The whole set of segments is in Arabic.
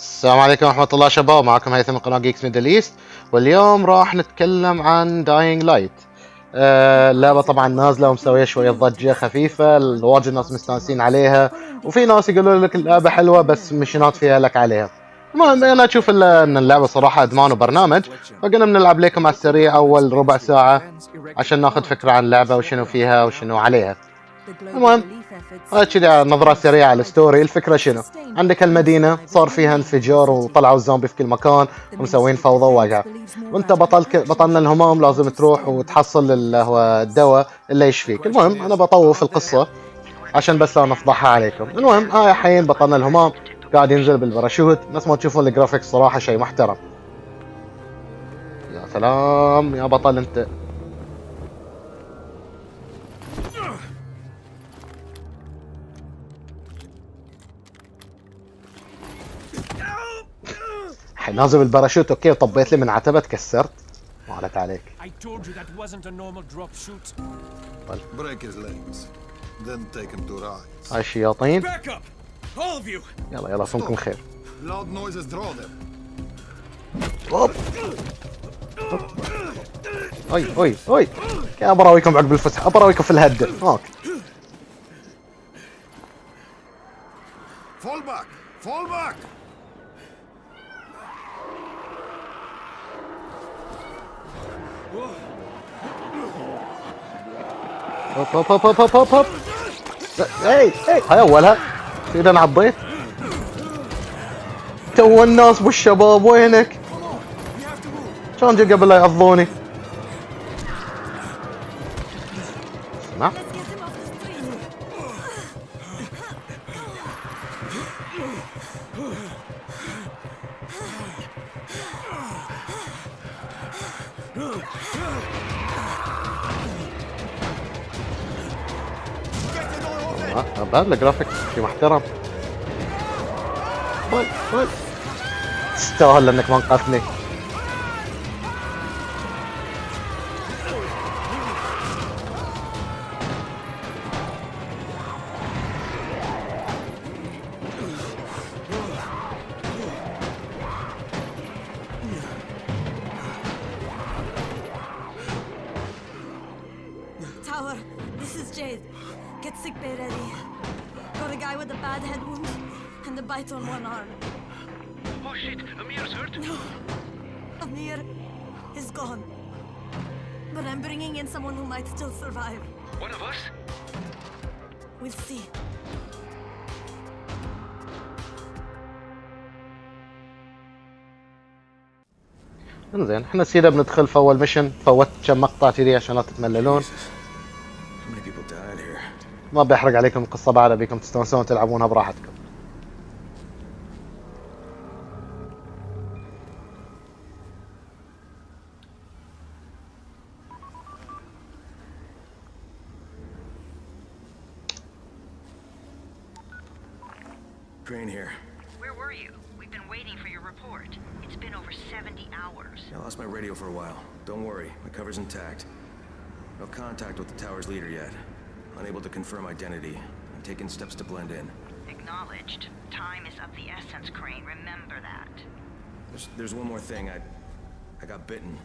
السلام عليكم ورحمة الله شباب. معكم هيثم من قناة جيكس ميدل ايست واليوم راح نتكلم عن داينج لايت آه اللعبة طبعا نازلة ومسوية شوية ضجة خفيفة. واجد ناس مستانسين عليها. وفي ناس يقولوا لك اللعبة حلوة بس مشينات فيها لك عليها. المهم أنا أشوف إن اللعبة صراحة أدمان وبرنامج. فقلنا بنلعب لكم على السريع أول ربع ساعة عشان ناخذ فكرة عن اللعبة وشنو فيها وشنو عليها. المهم هاي كذا نظرة سريعة على ال story الفكرة شنو؟ عندك المدينة صار فيها انفجار وطلعوا الزومبي في كل مكان ومسوين فوضى ووجع وانت بطل بطلنا الهمام لازم تروح وتحصل اللي هو الدواء اللي يشفيك. المهم أنا بطوف القصة عشان بس لا نفضحها عليكم. المهم هاي الحين بطلنا الهمام قاعد ينزل بالباراشوت. نفس ما تشوفون ال graphics صراحة شيء محترم. يا سلام يا بطل أنت. نازل بالباراشوت أوكي طبيت لي من عتبة تكسرت ما عليك عليك I told you that wasn't a normal drop shoot. Break his legs. Then take him to rise. هاي الشياطين Back up! All of you! يلا يلا صومكم خير Loud noises draw them. اوب اي اي اي يا براويكم عقب الفتح براويكم في الهده هاك Fall back! Fall back! هوب هوب هوب هوب هوب هوب. اي اي هاي أولها. اذا أنا عضيت تو الناس والشباب وينك؟ كان قبل لا يعضوني اسمع بعد الجرافيكس شي محترم. وين تستاهل انك ما انقذتني guy with a bad head wound and a bite on one arm. Oh shit, Amir's hurt. Amir is gone. But I'm bringing in someone who might still survive. One of us? We'll see. انزين إحنا سيدا بندخل في اول ميشن فوت كم مقطع كذي عشان لا تتمللون ما بيحرق عليكم القصة بعد ابيكم تستانسون تلعبونها براحتكم. Unable to confirm identity. I'm taking steps to blend in. Acknowledged. Time is of the essence, Crane. Remember that. There's, there's one more thing. I, I got bitten.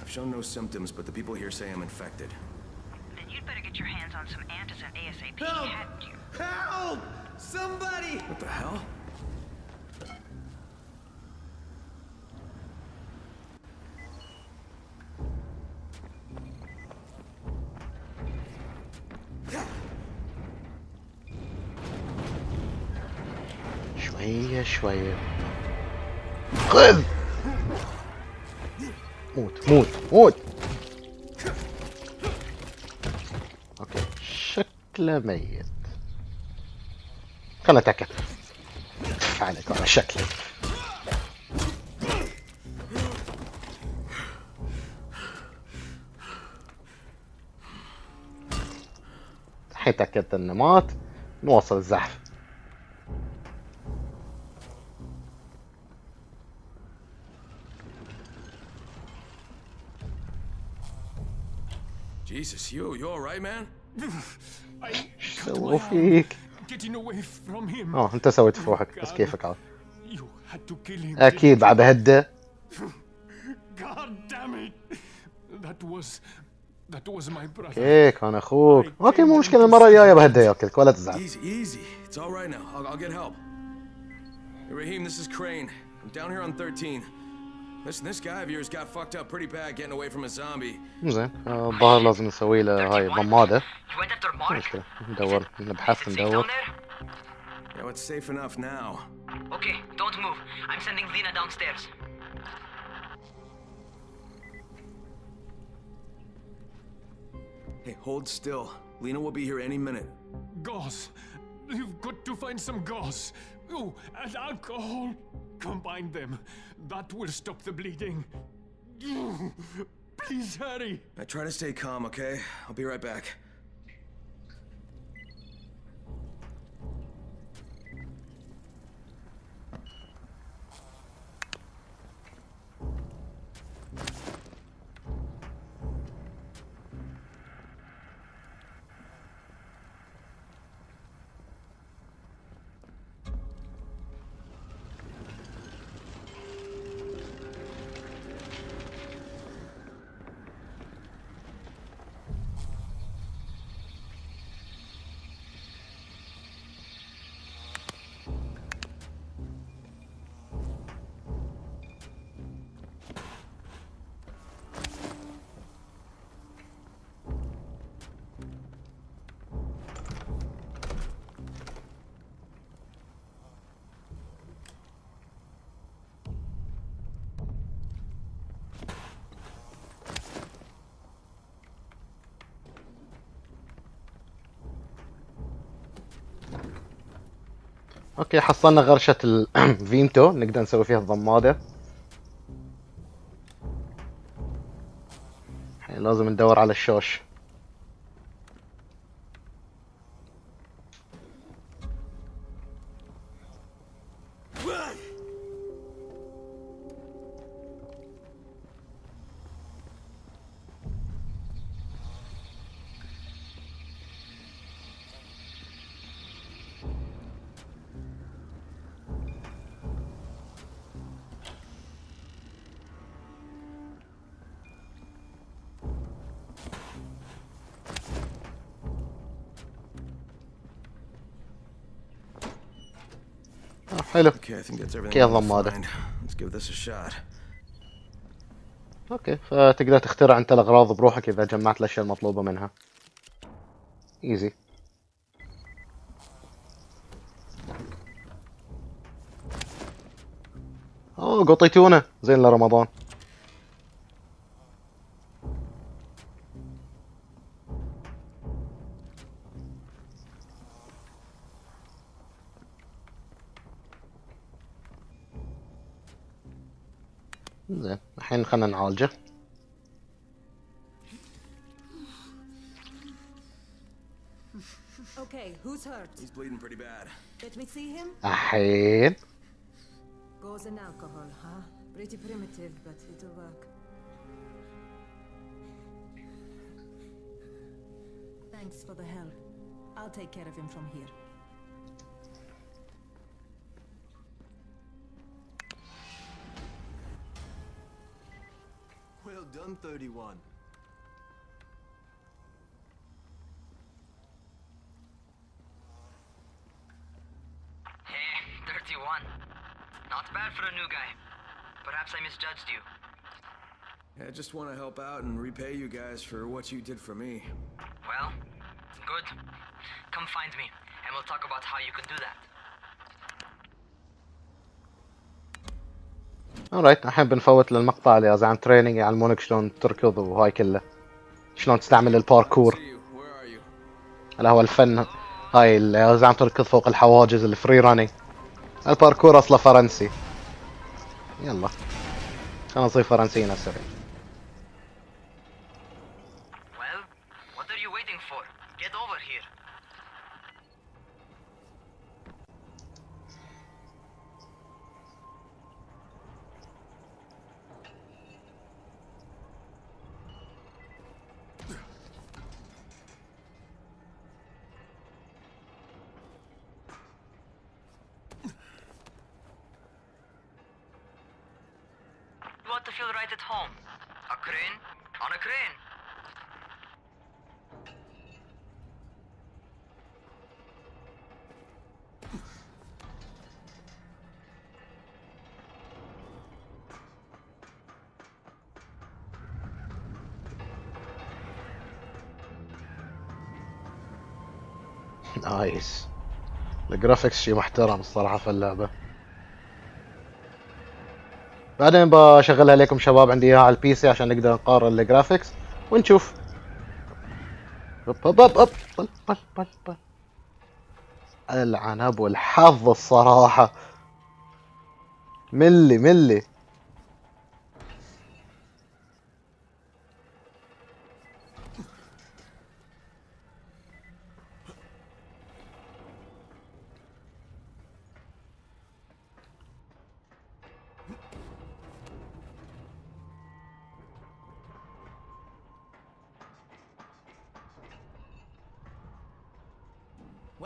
I've shown no symptoms, but the people here say I'm infected. Then you'd better get your hands on some antizin ASAP, hadn't you? Help! Somebody! What the hell? شوية شوية. خذ! موت موت موت! أوكي. شكله ميت. خلنا اتاكد عليك على شكله. الحين تاكدت انه مات نواصل الزحف Jesus, you, you alright, man? سووا فيك؟ getting away from him. آه انت سويت في روحك بس كيفك عاد You had to kill him. أكيد بعد بهده God damn it! That was. okay كان أخوك okay مو مشكله المره الجايه بهده ياكلك ولا تزعل Raheem, this is Crane. I'm down here on 13. Listen, this guy of yours got fucked up pretty bad getting away from a zombie. زين آه، الظاهر لازم نسوي له هاي ضماده? مشكله ندور نبحث ندور? Yeah, it's safe enough now. Okay, don't move. I'm sending Lena downstairs. Hey, hold still. Lena will be here any minute. Gauze. You've got to find some gauze. Oh, and alcohol. Combine them. That will stop the bleeding. Please hurry. I try to stay calm, okay? I'll be right back. okay حصلنا غرشة الفيمتو نقدر نسوي فيها الضمادة لازم ندور على الشوش. Give this a shot. أوكي فتقدر تخترع أنت الأغراض بروحك إذا جمعت الأشياء المطلوبة منها. ايزي أوه قطيتونا. زين لرمضان. gaan een. Okay, who's hurt? He's bleeding pretty bad. Let me see him. Ahead. Goes in alcohol, huh? Pretty primitive, but it'll work. Thanks for the help. I'll take care of him from here. Done, 31. Hey, 31. Not bad for a new guy. Perhaps I misjudged you. Yeah, I just want to help out and repay you guys for what you did for me. Well, good. Come find me, and we'll talk about how you can do that. Alright الحين بنفوت للمقطع اللي عن training يعلمونك شلون تركض وهاي كله. شلون تستعمل الباركور? اللي هو الفن هاي اللي زعم تركض فوق الحواجز ال free running ال parkour أصله فرنسي. يلا. خلينا نصير فرنسيين هسه. Ought to feel right at home. A crane on a crane. نايس الجرافيكس شيء محترم الصراحة في اللعبة بعدين بشغلها لكم شباب عندي إياها على ال PC عشان نقدر نقارن ال graphics ونشوف. هب هب هب بل بل بل بل العنب والحظ الصراحة. ملي ملي.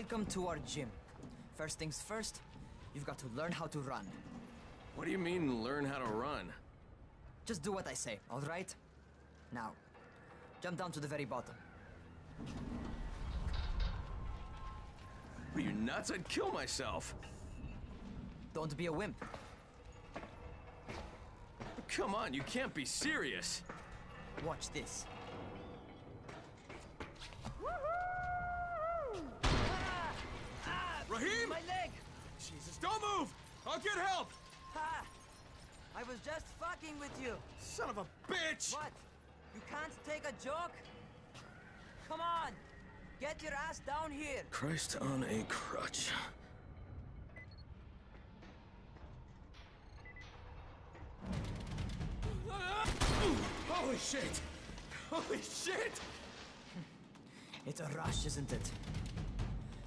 Welcome to our gym. First things first, you've got to learn how to run. What do you mean, learn how to run? Just do what I say, alright? Now, jump down to the very bottom. Are you nuts? I'd kill myself. Don't be a wimp. Come on, you can't be serious. Watch this. Don't move! I'll get help! Ha! I was just fucking with you. Son of a bitch! What? You can't take a joke? Come on! Get your ass down here! Christ on a crutch. Holy shit! Holy shit! It's a rush, isn't it?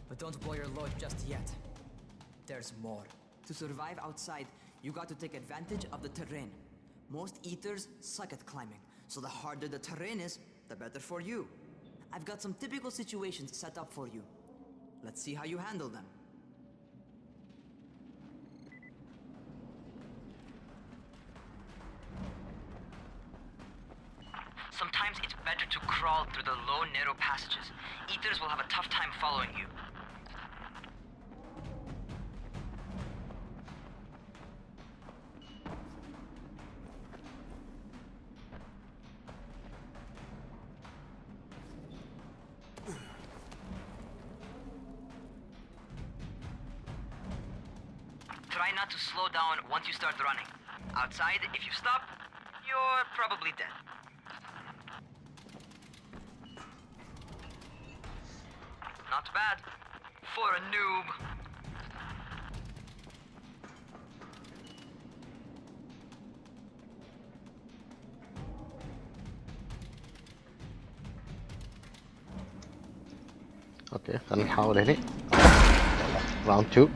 But don't blow your load just yet. There's more. To survive outside, you got to take advantage of the terrain. Most eaters suck at climbing, so the harder the terrain is, the better for you. I've got some typical situations set up for you. Let's see how you handle them. Sometimes it's better to crawl through the low, narrow passages. Eaters will have a tough time following you. Try not to slow down once you start running. Outside, if you stop, you're probably dead. Not bad. For a noob. Okay, and how did it? Round two.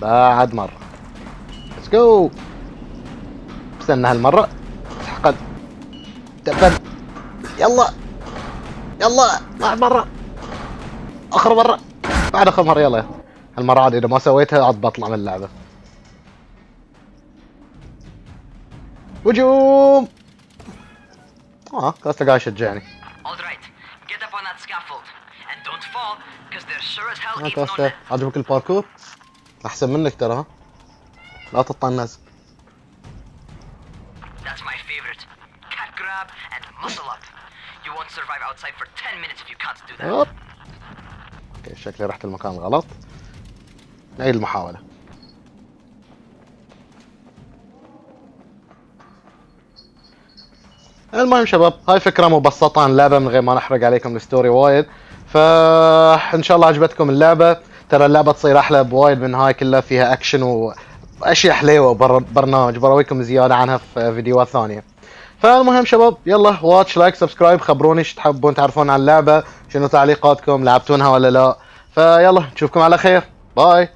بعد مرة. ليتس جو استنى هالمرة. تحقد تبن يلا. يلا. بعد مرة. آخر مرة. بعد آخر مرة. يلا. هالمرة عاد إذا ما سويتها عاد بطلع من اللعبة. هجوم. آه كاستا قاعد يشجعني Alright, get up on that scaffold. And don't fall, because there sure as hell ain't no كاستا. عجبك الباركور أحسن منك ترى ها؟ لا تطنز That's my favorite. Cat grab and muscle up. You won't survive outside for 10 minutes if you can't do that. أوكي شكلي رحت المكان الغلط نعيد المحاولة. المهم شباب هاي فكرة مبسطة عن اللعبة من غير ما نحرق عليكم ال story وايد. فإن شاء الله عجبتكم اللعبة. ترى اللعبة تصير أحلى بوايد من هاي كلها فيها أكشن واشياء حليوة بر برنامج. برويكم زيادة عنها في فيديوهات ثانية. فالمهم شباب يلا watch like subscribe خبروني إيش تحبون تعرفون عن اللعبة شنو تعليقاتكم لعبتونها ولا لا. فيلا نشوفكم على خير. bye